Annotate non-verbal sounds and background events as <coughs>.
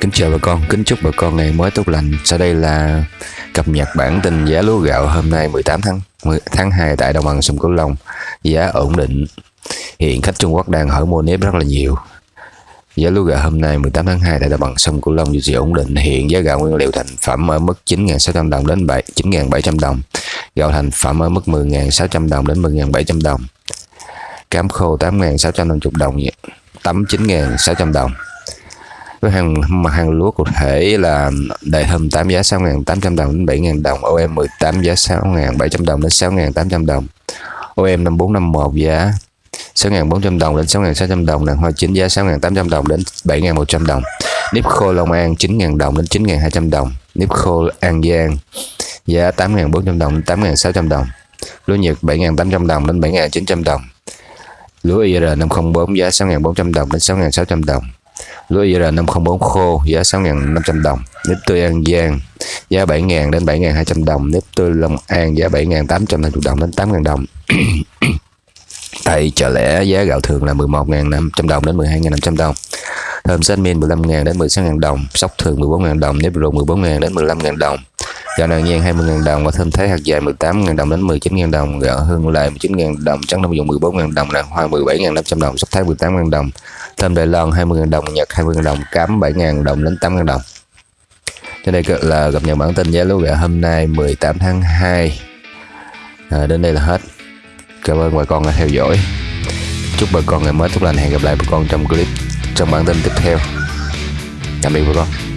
Kính chào bà con, kính chúc bà con ngày mới tốt lành. Sau đây là cập nhật bản tin giá lúa gạo hôm nay 18 tháng 10, tháng 2 tại đồng bằng sông Cửu Long. Giá ổn định. Hiện khách Trung Quốc đang hỏi mua nếp rất là nhiều. Giá lúa gạo hôm nay 18 tháng 2 tại đồng bằng sông Cửu Long duy trì ổn định. Hiện giá gạo nguyên liệu thành phẩm ở mức 9.600 đồng đến 9.700 đồng. Gạo thành phẩm ở mức 10.600 đồng đến 10.700 đồng. Cám khô 8.650 đồng, tấm 9.600 đồng với hàng mặt hàng lúa cụ thể là đại hầm 8 giá 6.800 đồng đến 7.000 đồng OM 18 giá 6.700 đồng đến 6.800 đồng. OM 5451 giá 6.400 đồng đến 6.600 đồng đàn hoa chính giá 6.800 đồng đến 7.100 đồng. Nếp khô Long An 9.000 đồng đến 9.200 đồng. Nếp khô An Giang giá 8.400 đồng đến 8.600 đồng. Lúa Nhật 7.800 đồng đến 7.900 đồng. Lúa IR 504 giá 6.400 đồng đến 6.600 đồng lúa IR 504 khô, giá 6.500 đồng. Nếp tươi An Giang giá 7.000 đến 7.200 đồng. Nếp tươi Long An, giá 7.850 đồng đến 8.000 đồng. <coughs> Tại chợ lẻ giá gạo thường là 11.500 đồng đến 12.500 đồng. Thơm xanh min 15.000 đến 16.000 đồng. Sóc thường 14.000 đồng. Nếp rượu 14.000 đến 15.000 đồng gạo nàng nhan 20.000 đồng và thêm thái hạt dài 18.000 đồng đến 19.000 đồng gạo hương lại 19.000 đồng trắng đông dụng 14.000 đồng nàng hoa 17.500 đồng sóc thái 18.000 đồng thơm Đài Loan 20.000 đồng Nhật 20.000 đồng cám 7.000 đồng đến 8.000 đồng. Trên đây là cập nhật bản tin giá lúa gạo hôm nay 18 tháng 2 à, đến đây là hết. Cảm ơn bà con đã theo dõi. Chúc bà con ngày mới tốt lành. Hẹn gặp lại bà con trong clip trong bản tin tiếp theo. Tạm biệt bà con.